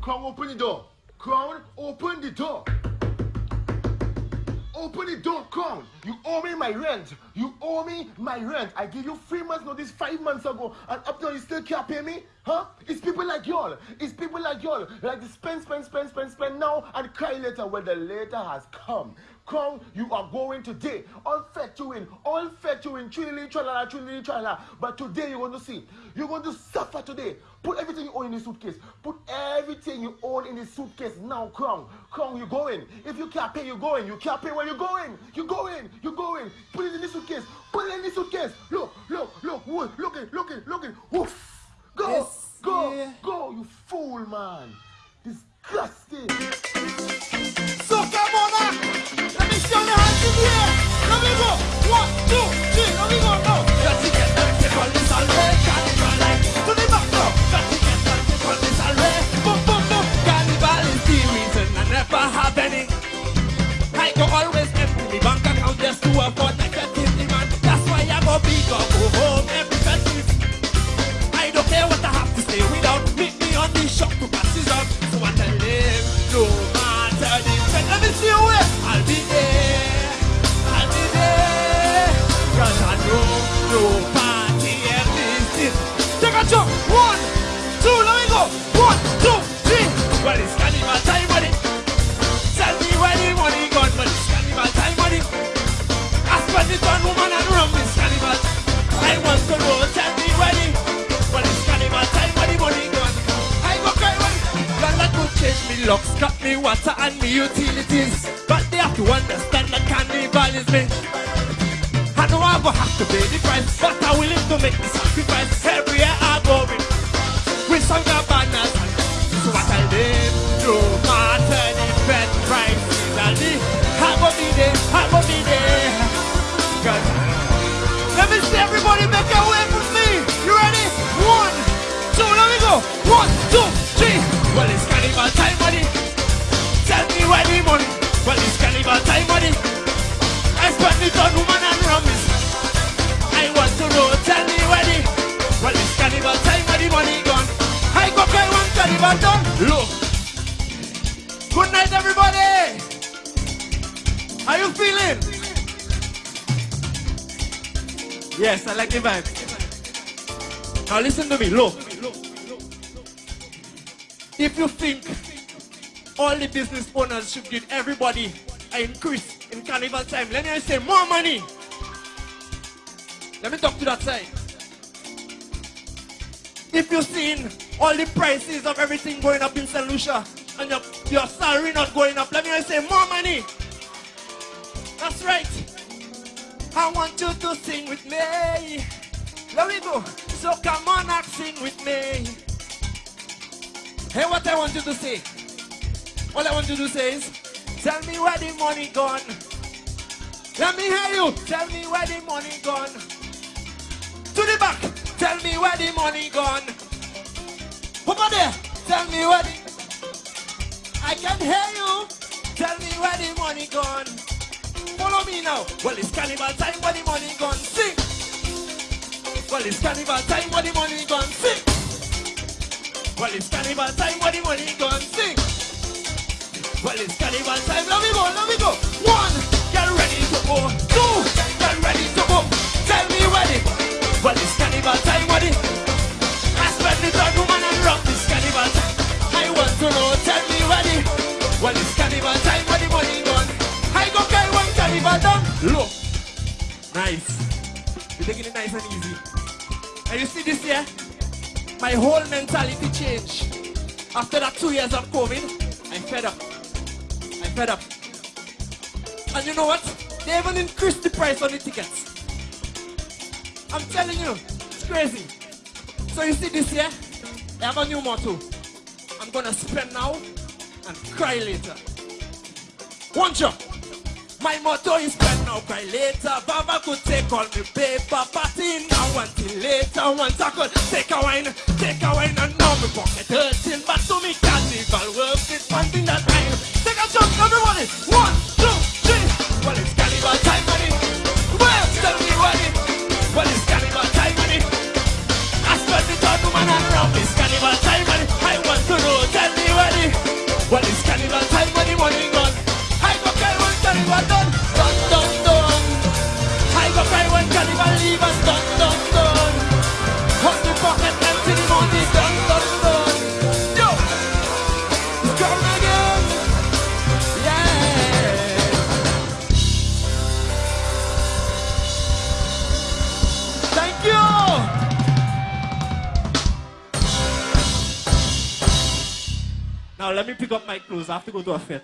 Crown, open the door. Crown, open the door. Open the door, Crown. You owe me my rent. You owe me my rent. I gave you three months notice five months ago, and up till you still can't pay me? Huh? It's people like y'all. It's people like y'all. Like to spend, spend, spend, spend, spend now and cry later when the later has come. Crown, you are going today. All fed you in, all fed you in, trilly, tralala, trilly, tralala. But today you're going to see. You're going to suffer today. Put everything you own in the suitcase. Put everything you own in the suitcase now, Crown. Crown, you're going. If you can't pay, you're going. You can't pay where you're going. You're going. You're going. Put it in the suitcase. Put it in the suitcase. Look, look, look, look, look it, look it, look it. Woof. Go, Yes, go, yeah. go, you fool, man. Me the to pass this up. So I tell them, no matter the trend. Let me see where I'll be there. I'll be there. Cause I know no party and this. Take a jump. One, two, let me go. One, two, three. Well, it's carnival time, buddy. Tell me where the money gone, but it's carnival time, buddy. I spend it on woman and rum, it's carnival. I want locks, cut me water and me utilities. But they have to understand that carnival is me. I know I go have to pay the price, but I'm willing to make the sacrifice. Everywhere I go with, with some banners. So I tell them, no matter the bed price, I go be there, I go be there. 'Cause let me see everybody make a way for me. You ready? One, two, let me go. One, two, three. Well, it's carnival time, On woman and. I want to know, tell me where the. Well, it's carnival time, where the money gone. I go done. Look. Good night, everybody. How you feeling? Yes, I like the vibe. Now listen to me, look. If you think all the business owners should give everybody an increase in carnival time, let me say more money. Let me talk to that side. If you've seen all the prices of everything going up in St. Lucia and your, your salary not going up, let me say more money. That's right. I want you to sing with me. Let me go. So come on and sing with me. Hey, what I want you to say. All I want you to say is, tell me where the money gone. Let me hear you. Tell me where the money gone. To the back. Tell me where the money gone. Over there. Tell me where the... I can hear you. Tell me where the money gone. Follow me now. Well, it's carnival time, where the money gone. Sing. Well, it's carnival time, where the money gone. Sing. Well, it's carnival time, where the money gone. Sing. Well, it's carnival time. Let me go, let me go. One, get ready to go. Two, get ready to go. Tell me where the. Well, it's carnival time, where the. I spend it on woman and rock this carnival time. I want to know, tell me where the. Well, it's carnival time, where the money gone. I go carry one carnival down. Look. Nice. We're taking it nice and easy. And you see this here? My whole mentality changed. After that two years of COVID, I'm fed up. Fed up. And you know what? They even increased the price on the tickets. I'm telling you, it's crazy. So you see this here? I have a new motto. I'm gonna spend now and cry later. One jump. My motto is spend now, cry later. Baba could take all me paper, party now until later. Once I could take a wine, take a let me pick up my clothes. I have to go to a fete.